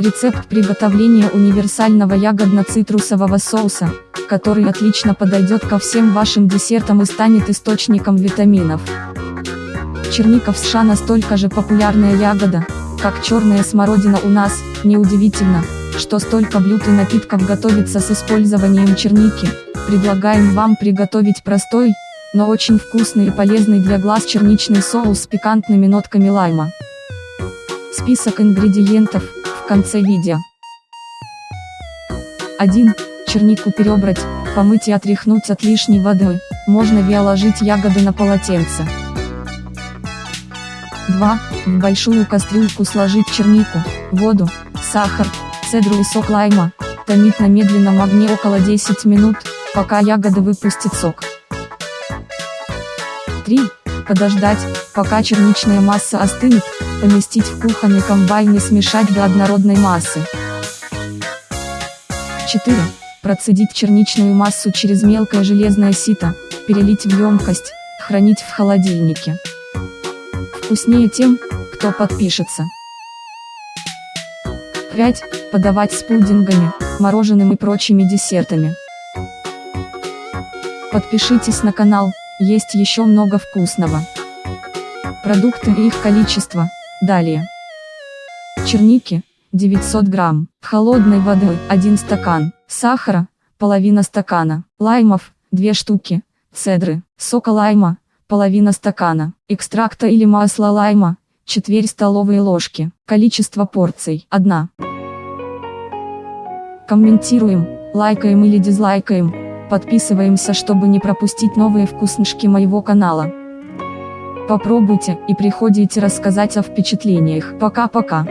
Рецепт приготовления универсального ягодно-цитрусового соуса, который отлично подойдет ко всем вашим десертам и станет источником витаминов. Черника в США настолько же популярная ягода, как черная смородина у нас, неудивительно, что столько блюд и напитков готовится с использованием черники, предлагаем вам приготовить простой, но очень вкусный и полезный для глаз черничный соус с пикантными нотками лайма. Список ингредиентов – конце видео. 1. Чернику перебрать, помыть и отряхнуть от лишней воды, можно виоложить ягоды на полотенце. 2. В большую кастрюльку сложить чернику, воду, сахар, цедру и сок лайма, томить на медленном огне около 10 минут, пока ягоды выпустят сок. 3. Подождать, пока черничная масса остынет, поместить в кухонный комбайн и смешать до однородной массы. 4. Процедить черничную массу через мелкое железное сито, перелить в емкость, хранить в холодильнике. Вкуснее тем, кто подпишется. 5. Подавать с пудингами, мороженым и прочими десертами. Подпишитесь на канал, есть еще много вкусного. Продукты и их количество – Далее. Черники, 900 грамм, холодной водой, 1 стакан, сахара, половина стакана, лаймов, 2 штуки, цедры, сока лайма, половина стакана, экстракта или масла лайма, четверть столовой ложки, количество порций, 1. Комментируем, лайкаем или дизлайкаем, подписываемся чтобы не пропустить новые вкуснышки моего канала. Попробуйте и приходите рассказать о впечатлениях. Пока-пока.